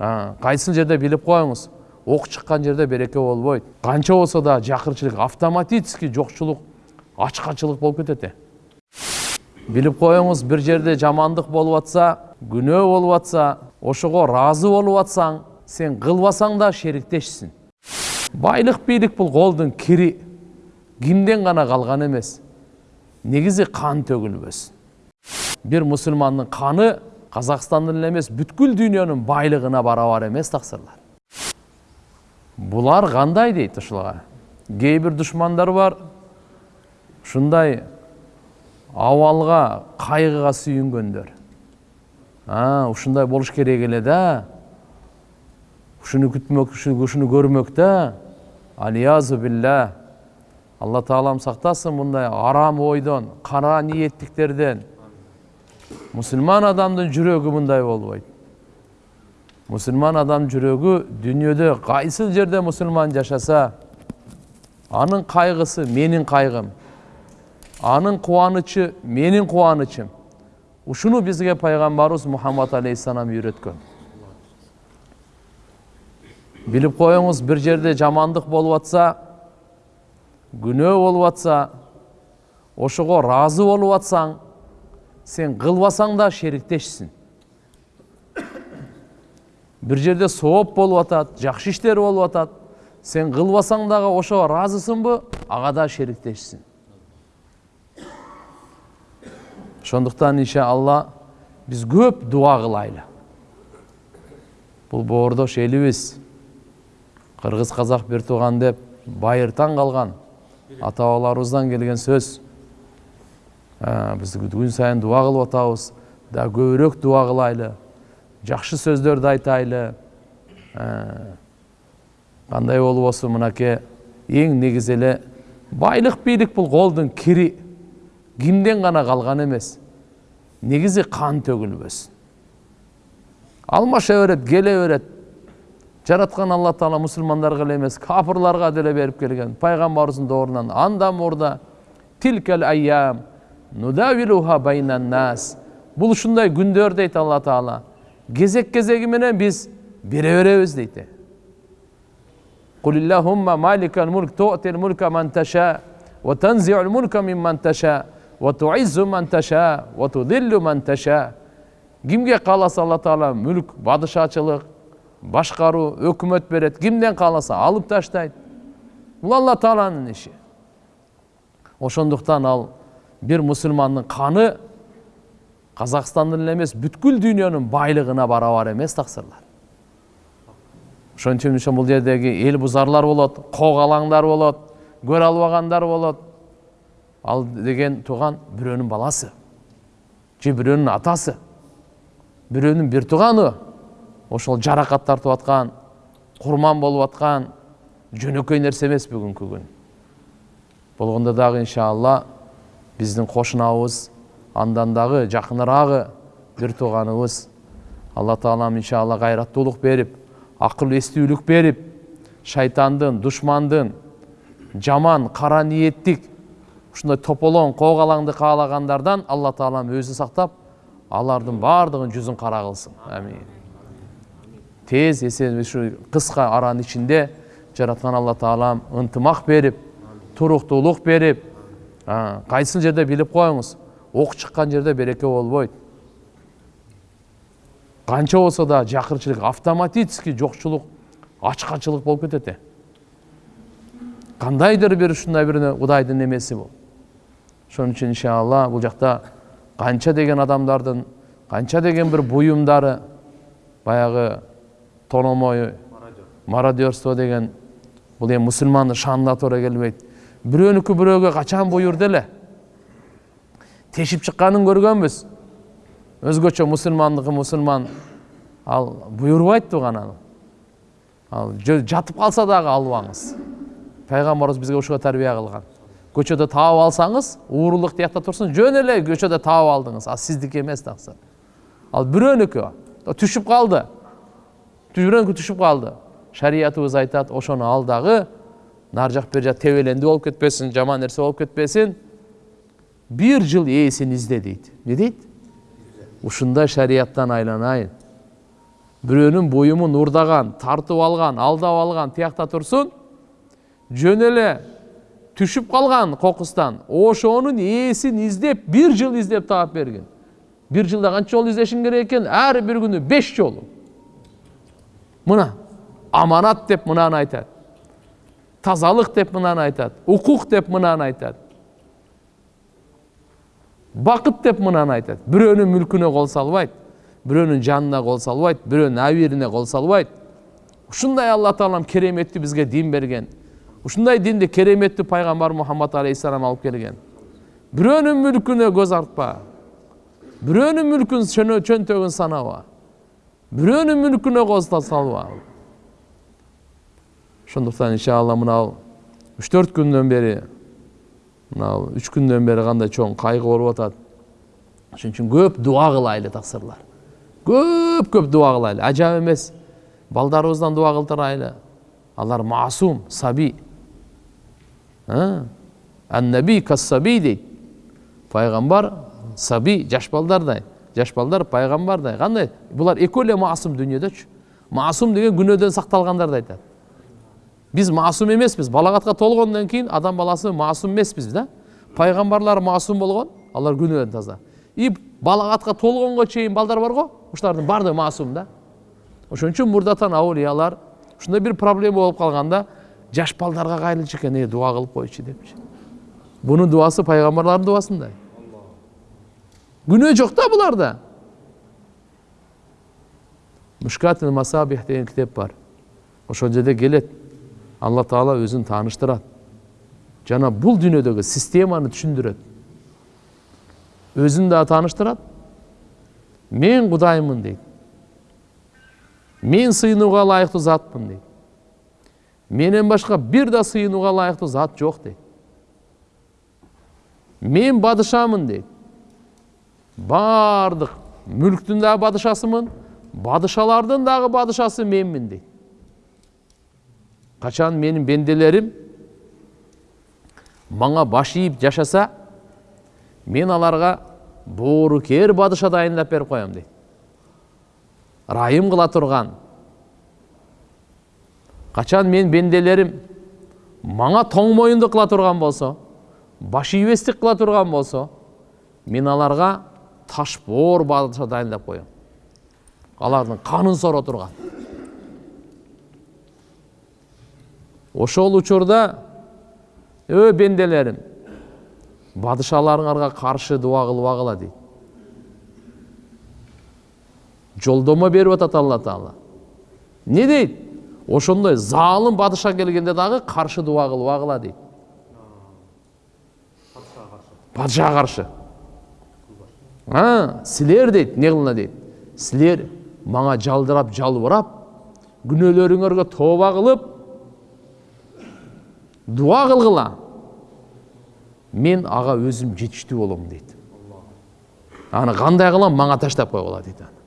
кайсыл жерде билип коюңуз ок чыккан жерде береке болбойт. Канча болсо да жакырчылык автоматически жокчулук ачкачылык болуп кетет билип коюңуз бир жерде жамандык болуп атса күнөө болуп атса ошого ыраазы болуп атсаң сен кылбасаң да шериктешсиң. Байлык бийлик бул колдун кири. Кимден гана калган эмес. Негизи кан төгүлбөсүн. Бир мусулмандын каны казакстандын эле эмес бүткүл дүйнөнүн байлыгына барабар эмес таксырлар булар кандай дейт ушулга кээ бир душмандар бар. Ушундай абалга кайгыга сүйүнгөндөр ушундай болуш керек эле да. Ушуну күтмөк ушуну көрмөк да алиязу билля алла таалам сактасын мындай арам ойдон кара ниеттиктерден мусулман адамдын жүрөгү мындай болбойт мусулман адам жүрөгү дүйнөдө кайсыл жерде мусулман жашаса анын кайгысы менин кайгым анын кубанычы менин кубанычым ушуну бизге пайгамбарыбыз мухаммад алейхисалам үйрөткөн билип коюңуз бир жерде жамандык болуп атса күнөө болуп атса ошого ыраазы болуп атсаң сен кылбасаң да шериктешсиң бир жерде сооп болуп атат жакшы иштер болуп атат сен кылбасаң дагы ошого ыраазысыңбы ага да шериктешсиң ошондуктан иншалла биз көп дуа кылайлы бул боордош элибиз кыргыз казак бир тууган деп байыртан калган ата бабаларыбыздан келген сөз. Биз күн сайын дуа кылып атабыз да көбүрөөк дуа кылайлы жакшы сөздөрдү айтайлы. Кандай болбосун мынакей эң негизи эле байлык бийлик бул колдун кири кимден гана калган эмес негизи кан төгүлбөсүн алмаша берет келе берет жараткан алла таала мусулмандарга эле эмес капырларга деле берип келген пайгамбарыбыздын доорунан андан мурда тилкел айям нудавилуха байнаннас бул ушундай күндөр дейт алла таала кезек кезеги менен биз бере беребиз дейт قل اللهم مالك الملك تؤتي الملك من تشاء وتنزع الملك ممن تشاء وتعز من تشاء وتذل من تشاء кимге кааласа алла таала мүлк падышачылык башкаруу өкмөт берет кимден кааласа алып таштайт бул алла тааланын иши ошондуктан ал бир мусулмандын каны казакстандын эле эмес бүткүл дүйнөнүн байлыгына барабар эмес таксырлар ошон үчүн бул жердеги эл бузарлар болот когалаңдар болот көрө албагандар болот ал деген тууган бирөөнүн баласы же бирөөнүн атасы бирөөнүн бир тууганы ошол жаракат тартып аткан курман болуп аткан жөнөкөй нерсе эмес бүгүнкү күн болгондо дагы иншалла биздин кошунабыз андан дагы жакыныраагы бир тууганыбыз алла таалам иншалла кайраттуулук берип акыл эстүүлүк берип шайтандын душмандын жаман кара ниеттик ушундай тополоң когалаңды каалагандардан алла таалам өзү сактап алардын баардыгын жүзүн кара кылсын амин тез эсен ушу кыска аранын ичинде жараткан алла таалам ынтымак берип туруктуулук берип кайсыл жерде билип коюңуз ок чыккан жерде береке болбойт. Канча болсо да жакырчылык автоматически жокчулук ачкачылык болуп кетет кандайдыр бир ушундай бир кудайдын немеси бул ошон үчүн иншалла бул жакта канча деген адамдардын канча деген бир буюмдары баягы тономой мародерство деген бул эми мусулмандын шанына туура келбейт бирөөнүкү бирөөгө качан буюрду эле тешип чыкканын көргөнбүз өзгөчө мусулмандыкы мусулман ал буйрубайт тууган ал жатып калса дагы албаңыз пайгамбарыбыз бизге ушуга тарбия кылган көчөдө таап алсаңыз уурулук тиякта турсун жөн эле көчөдө таап алдыңыз ал сиздики эмес таксы ал бирөөнүкү түшүп калды бирөөнүкү түшүп калды шариятыбыз айтат ошону ал дагы нары жак бери жак тебелендүү болуп кетпесин жаман нерсе болуп кетпесин бир жыл ээсин изде дейт эмне дейт ушундай шарияттан айланайын бирөөнүн буюмун урдаган тартып алган алдап алган тиякта турсун жөн эле түшүп калган кокустан ошонун ээсин издеп бир жыл издеп таап берген бир жылда канча жолу издешиң керек экен ар бир күнү беш жолу мына аманат деп мынаны айтат тазалык деп мынаны айтат укук деп мынаны айтат бакыт деп мынаны айтат бирөөнүн мүлкүнө кол салбайт бирөөнүн жанына кол салбайт бирөөнүн абийирине кол салбайт ушундай алла таалам кереметтүү бизге дин берген ушундай динди кереметтүү пайгамбар мухаммад алейхисалам алып келген. Бирөөнүн мүлкүнө көз артпа бирөөнүн мүлкүн чөнтөгүн санаба бирөөнүн мүлкүнө кол салба ошондуктан иншалла мынау үч төрт күндөн бери мынау үч күндөн бери кандай чоң кайгы болуп атат ошон үчүн көп дуа кылайлы таксырлар көп көп дуа кылайлы ажап эмес балдарыбыздан дуа кылдырайлы алар маасум саби аннаби кассаби дейт пайгамбар саби жаш балдардай жаш балдар пайгамбардай кандай булар экөө эле маасум дүйнөдөчү маасум деген күнөөдөн сакталгандарды айтат биз маасум эмеспиз балагатка толгондон кийин адам баласы маасум эмеспиз да пайгамбарлар маасум болгон алар күнөөдөн таза и балагатка толгонго чейин балдар бар го ушулардын баардыгы маасум да ошон үчүн мурдатан аулиялар ушундай бир проблема болуп калганда жаш балдарга кайрылчу экен э дуа кылып койчу депчи бунун дубасы пайгамбарлардын дубасындай күнөө жок да. Буларда мушкат масабих деген китеп бар. Ошол жерде келет. Алла таала өзүн тааныштырат жана бул дүйнөдөгү системаны түшүндүрөт өзүн да тааныштырат мен кудаймын дейт мен сыйынууга ылайыктуу затмын дейт менен башка бир да сыйынууга ылайыктуу зат жок дейт мен бадышамын дейт баардык мүлктүн дагы бадышасымын бадышалардын дагы бадышасы менмин дейт качан менин бенделерим мага баш ийип жашаса мен аларга боорукер бадыша дайындап берип коем дейт ырайым кыла турган качан мен бенделерим мага тоң моюндук кыла турган болсо баш ийбестик кыла турган болсо мен аларга таш боор бадыша дайындап коем алардын канын соро турган ошол учурда өө бенделерим бадышаларыңарга каршы дуа кылбагыла дейт жолдомо берип атат алла таала эмне дейт ошондой заалым бадыша келгенде дагы каршы дуа кылбагыла дейт падышага каршы силер дейт эмне кылына дейт силер мага жалдырап жалбырап күнөөлөрүңөргө тооба кылып дуа кылгыла мен ага өзүм жетиштүү болом дейт аны кандай кылам мага таштап койгула дейт аны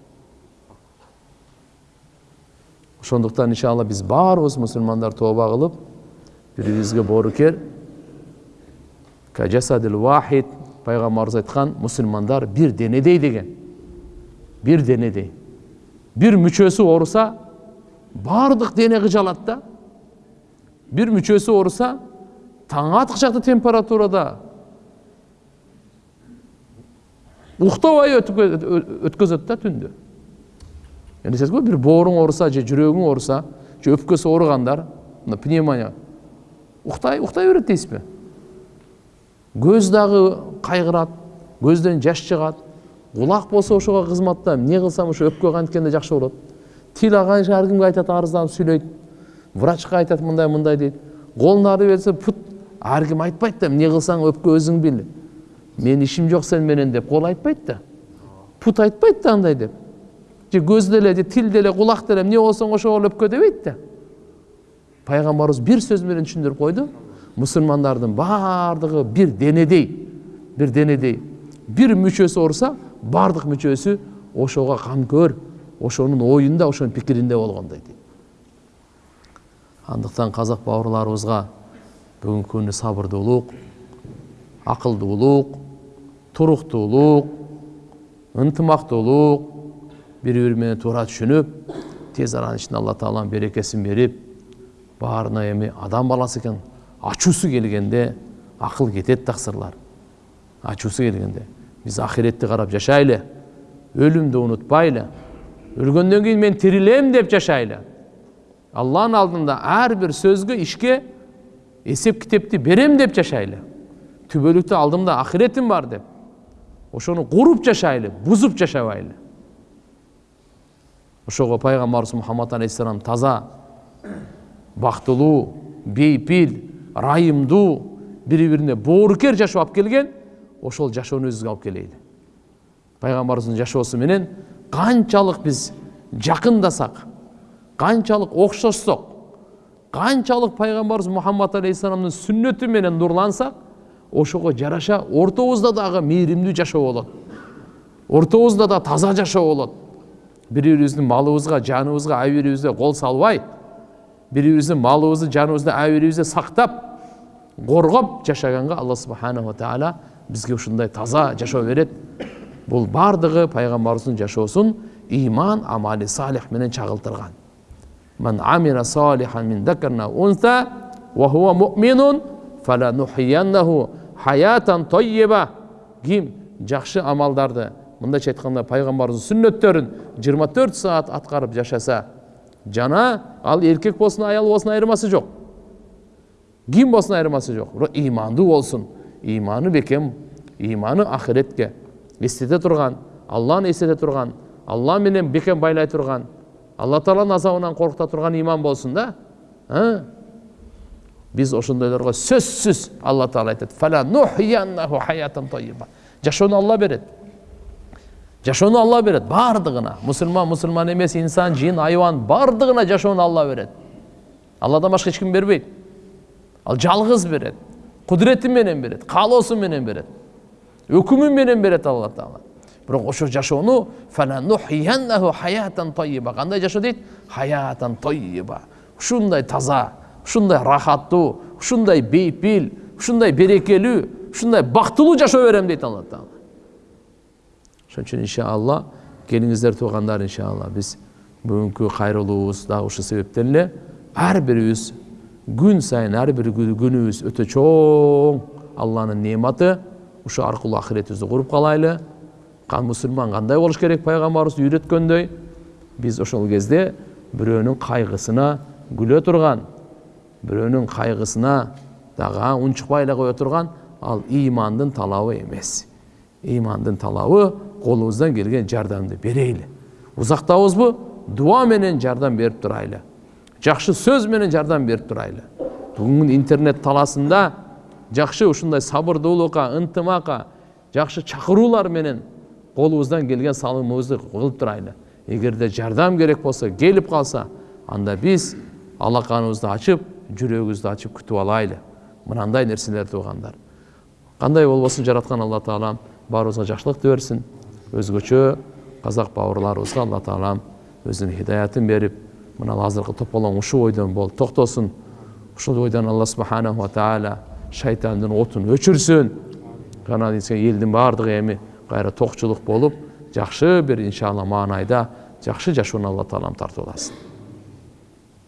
ошондуктан иншалла биз баарыбыз мусулмандар тооба кылып бири бирибизге боорукер вахид пайгамбарыбыз айткан мусулмандар бир денедей деген. Бир денедей. Бир мүчөсү ооруса баардык дене кыжалат да бир мүчөсү ооруса таң аткычакты температурада уктабай өткөзөт да түндү элестетиңизби бир бооруң ооруса же жүрөгүң ооруса же өпкөсү ооругандар мына пневмония уктай уктай берет дейсизби көз дагы кайгырат көздөн жаш чыгат кулак болсо ошого кызматта эмне кылсам ошо өпкө канткенде жакшы болот тил ар кимге айтат арызданып сүйлөйт врачка айтат мындай мындай дейт колун ары берсе пут ар ким айтпайт да эмне кылсаң өпкө өзүң бил менин ишим жок сен менен деп кол айтпайт да. Пут айтпайт да андай деп. Же көз деле же тил деле кулак деле эмне болсоң ошого өпкө дебейт да. Пайгамбарыбыз бир сөз менен түшүндүрүп койду мусулмандардын баардыгы бир денедей бир денедей. Бир мүчөсү ооруса баардык мүчөсү ошого канкөр ошонун оюнда ошонун пикиринде болгондой дейт андықтан қазақ бауырларыбызға бүгінгі күні сабырдуулук акылдуулук туруктуулук ынтымактуулук бири бири менен туура түшүнүп тез аранын ичинде алла тааланын берекесин берип баарына эми адам баласы экен ачуусу келгенде акыл кетет таксырлар ачуусу келгенде биз ахиретти карап жашайлы өлүмдү унутпайлы өлгөндөн кийин мен тирилем деп жашайлы. Алланын алдында ар бир сөзгө ишке эсеп китепти берем деп жашайлы түбөлүктүү алдымда ахиретим бар деп ошону куруп жашайлы бузуп жашабайлы ошого пайгамбарыбыз мухаммад алейхисалам таза бактылуу бейпил ырайымдуу бири бирине боорукер жашоо алып келген ошол жашоону өзүбүзгө алып келейли пайгамбарыбыздын жашоосу менен канчалык биз жакындасак канчалык окшошсок канчалык пайгамбарыбыз мухаммад алейхисаламдын сүннөтү менен нурлансак ошого жараша ортобузда дагы мээримдүү жашоо болот ортобузда да таза жашоо болот бири бирибиздин малыбызга жаныбызга ай бирибизге кол салбай бири бирибиздин малыбызды жаныбызды ай бирибизде сактап коргоп жашаганга алла субханала таала бизге ушундай таза жашоо берет бул баардыгы пайгамбарыбыздын жашоосун иман амали салих менен чагылтырган من عمل صالحا من ذكر أو أنثى وهو مؤمن فلنحيينه حياة طيبة ким жакшы амалдарды мындайча айтканда пайгамбарыбыздын сүннөттөрүн жыйырма төрт саат аткарып жашаса жана ал эркек болсун аял болсун айырмасы жок ким болсун айырмасы жок бирок ыймандуу болсун ыйманы бекем ыйманы ахиретке эстете турган алланы эстете турган алла менен бекем байлай турган алла тағаланың азабынан қорқыта тұрған иман болсын да біз ошондойлорго сөзсүз алла тағала айтады. Жашоону алла берет жашоону алла берет баардыгына мусулман мусулман эмес инсан жин айбан баардыгына жашоону алла берет алладан башка эч ким бербейт ал жалгыз берет кудурети менен берет каалоосу менен берет өкүмү менен берет алла таала бирок ошо жашоону кандай жашоо дейт хаятан тойиба ушундай таза ушундай рахаттуу ушундай бейпил ушундай берекелүү ушундай бактылуу жашоо берем дейт алла таала ошон үчүн иншалла келиңиздер туугандар иншалла биз бүгүнкү кайрылуубуз дагы ушул себептен эле ар бирибиз күн сайын ар бир күнүбүз өтө чоң алланын неаматы ушул аркылуу ахиретибизди куруп калайлы мұсылман қандай болуш керек? Пайғамбарымыз үйреткендей біз ошол кезде бирөөнүн кайгысына күлө турган бирөөнүн кайгысына дагы унчукпай эле кое турган ал ыймандын талабы эмес ыймандын талабы колубуздан келген жардамды берейли узактабызбы дуа менен жардам берип турайлы жакшы сөз менен жардам берип турайлы бүгүнкү интернет таласында жакшы ушундай сабырдуулукка ынтымакка жакшы чакыруулар менен қолымыздан келген салымымызды қылып тұрайлы егерде жардам керек болса келіп қалса анда біз алақанымызды ашып жүрегімізді ашып күтіп алайлы мынандай нәрселер туғандар. Қандай болбосын жаратқан алла тағалам баарыбызга жакшылыкты берсин өзгөчө қазақ бауырларыбызға алла тағалам өзінің хидаятын беріп мына азыркы тополоң ушул ойдон бол токтосун ушул ойдан алла субханала тағала шайтандын отун өчүрсүн жана элдин баардыгы эми кайра токчулук болуп жакшы бир иншалла маанайда жакшы жашоону алла таалам тартып аласың